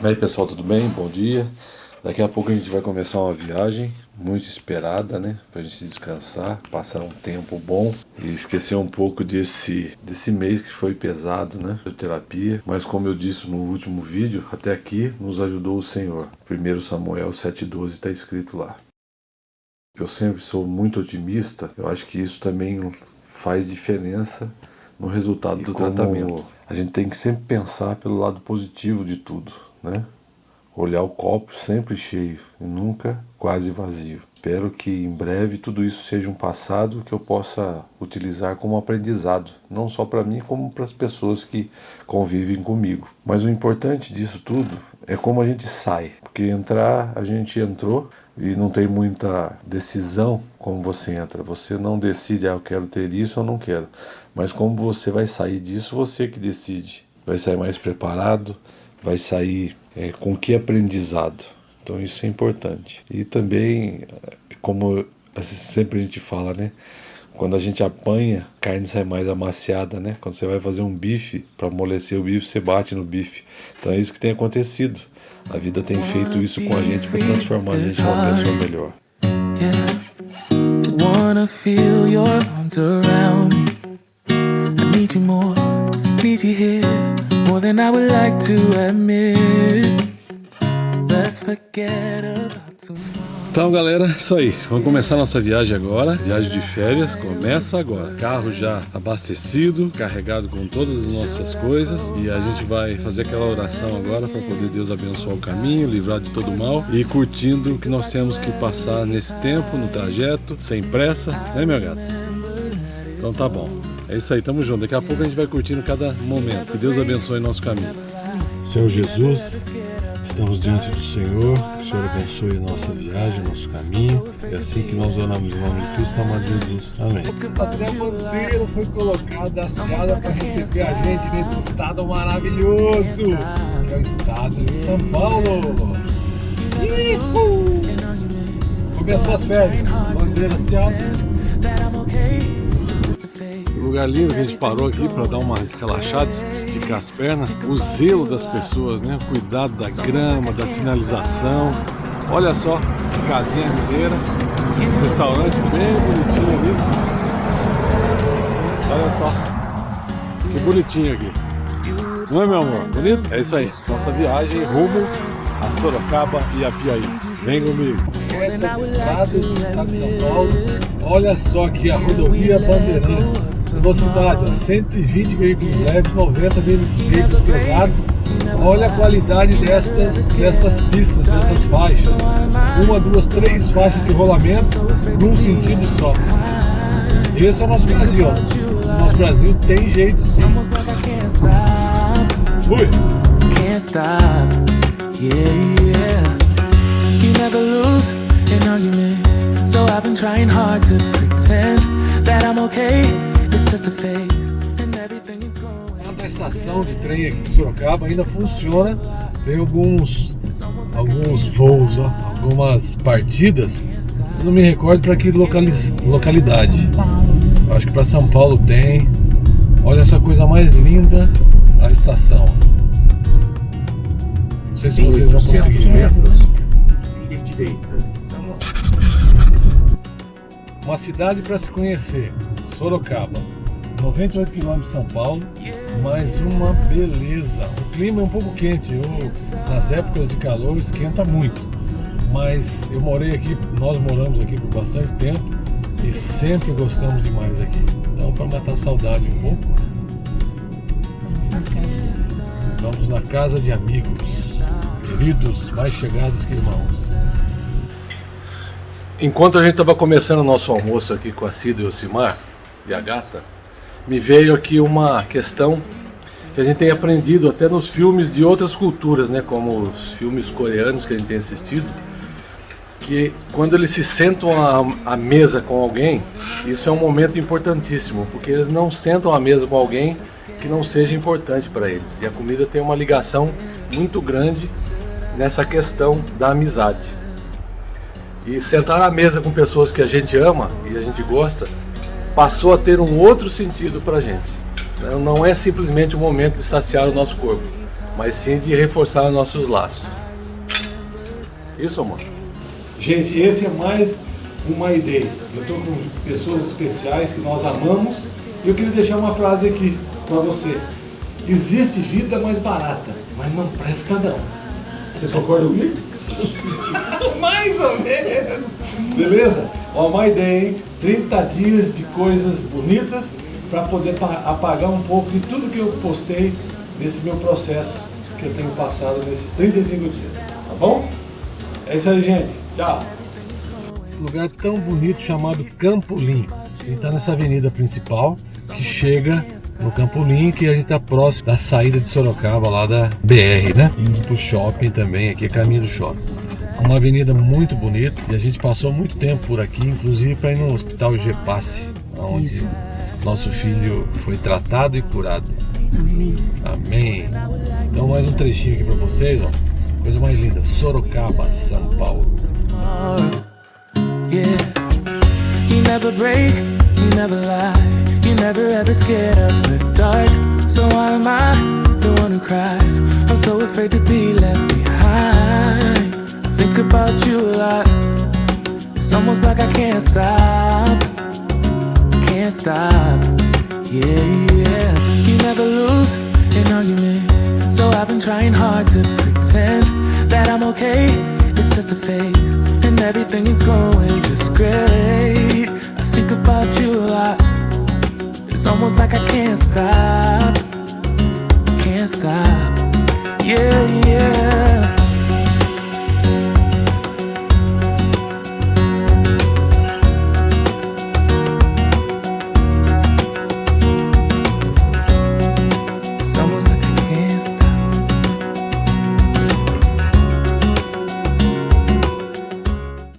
Aí pessoal, tudo bem? Bom dia. Daqui a pouco a gente vai começar uma viagem muito esperada, né? Pra gente descansar, passar um tempo bom e esquecer um pouco desse, desse mês que foi pesado, né? De terapia. Mas como eu disse no último vídeo, até aqui nos ajudou o Senhor. 1 Samuel 7,12 está escrito lá. Eu sempre sou muito otimista, eu acho que isso também faz diferença no resultado e do tratamento. A gente tem que sempre pensar pelo lado positivo de tudo né? Olhar o copo sempre cheio e nunca quase vazio. Espero que em breve tudo isso seja um passado que eu possa utilizar como aprendizado, não só para mim, como para as pessoas que convivem comigo. Mas o importante disso tudo é como a gente sai, porque entrar, a gente entrou e não tem muita decisão como você entra. Você não decide, ah, eu quero ter isso ou não quero. Mas como você vai sair disso, você que decide. Vai sair mais preparado, vai sair é, com que aprendizado. Então isso é importante. E também, como sempre a gente fala, né? Quando a gente apanha, a carne sai mais amaciada, né? Quando você vai fazer um bife, para amolecer o bife, você bate no bife. Então é isso que tem acontecido. A vida tem feito isso com a gente para transformar a gente numa pessoa melhor. Wanna feel your arms around me. I need you more, need you here. More than I would like to admit. Let's forget about tomorrow. Então galera, isso aí, vamos começar nossa viagem agora, viagem de férias, começa agora, carro já abastecido, carregado com todas as nossas coisas e a gente vai fazer aquela oração agora para poder Deus abençoar o caminho, livrar de todo mal e curtindo o que nós temos que passar nesse tempo, no trajeto, sem pressa, né meu gato? Então tá bom. É isso aí, tamo junto. Daqui a pouco a gente vai curtindo cada momento. Que Deus abençoe nosso caminho. Senhor Jesus, estamos diante do Senhor. Que o Senhor abençoe a nossa viagem, nosso caminho. É assim que nós oramos em nome de Cristo, amado Jesus. Amém. A bandeira foi colocada, associada para receber a gente nesse estado maravilhoso, que é o estado de São Paulo. Uhul. Começou as férias, bandeiras, tchau lugar lindo que a gente parou aqui para dar uma relaxada, esticar as pernas. O zelo das pessoas, né? O cuidado da grama, da sinalização. Olha só, casinha mineira, restaurante bem bonitinho ali. Olha só, que bonitinho aqui. Não é, meu amor? Bonito? É isso aí. Nossa viagem rumo a Sorocaba e a Piaí. Vem comigo. Essas estradas do estado de São Paulo, olha só aqui a rodovia Bandeirantes. Velocidade, 120 veículos leves, 90 veículos pesados. Olha a qualidade destas, destas pistas, dessas faixas. Uma, duas, três faixas de rolamento num sentido só. Esse é o nosso Brasil. O nosso Brasil tem jeito sim. Fui! Trying hard to pretend that I'm okay. It's just a phase. And everything is going. A estação de trem aqui de Sorocaba ainda funciona. Tem alguns alguns voos, ó, algumas partidas. Eu não me recordo para que localidade. Acho que para São Paulo tem. Olha essa coisa mais linda, a estação sei se vocês vão conseguir ver. Uma cidade para se conhecer, Sorocaba. 98 km de São Paulo, mais uma beleza. O clima é um pouco quente, eu, nas épocas de calor esquenta muito. Mas eu morei aqui, nós moramos aqui por bastante tempo e sempre gostamos demais aqui. Então para matar saudade um pouco, vamos na casa de amigos queridos, mais chegados que irmãos. Enquanto a gente estava começando o nosso almoço aqui com a Cida e o Simar e a gata, me veio aqui uma questão que a gente tem aprendido até nos filmes de outras culturas, né, como os filmes coreanos que a gente tem assistido, que quando eles se sentam à, à mesa com alguém, isso é um momento importantíssimo, porque eles não sentam à mesa com alguém que não seja importante para eles. E a comida tem uma ligação muito grande nessa questão da amizade. E sentar à mesa com pessoas que a gente ama e a gente gosta passou a ter um outro sentido para a gente. Não é simplesmente um momento de saciar o nosso corpo, mas sim de reforçar nossos laços. Isso, amor? Gente, esse é mais uma ideia. Eu estou com pessoas especiais que nós amamos e eu queria deixar uma frase aqui para você. Existe vida mais barata, mas não presta não. Vocês concordam comigo? Mais ou menos. Beleza? Ó, uma ideia, hein? 30 dias de coisas bonitas para poder apagar um pouco de tudo que eu postei nesse meu processo que eu tenho passado nesses 35 dias. Tá bom? É isso aí, gente. Tchau. Lugar tão bonito chamado Campolim. Ele está nessa avenida principal que chega no Campolim, que a gente está próximo da saída de Sorocaba, lá da BR, né? Indo para o shopping também, aqui é caminho do shopping. Uma avenida muito bonita e a gente passou muito tempo por aqui, inclusive para ir no Hospital Gepasse, onde nosso filho foi tratado e curado. Amém. Amém. Então mais um trechinho aqui para vocês, ó. Coisa mais linda, Sorocaba, São Paulo. Yeah. Think about you a lot. It's almost like I can't stop, can't stop. Yeah, yeah. You never lose an argument. So I've been trying hard to pretend that I'm okay. It's just a phase, and everything is going just great. I think about you a lot. It's almost like I can't stop. Can't stop. Yeah, yeah.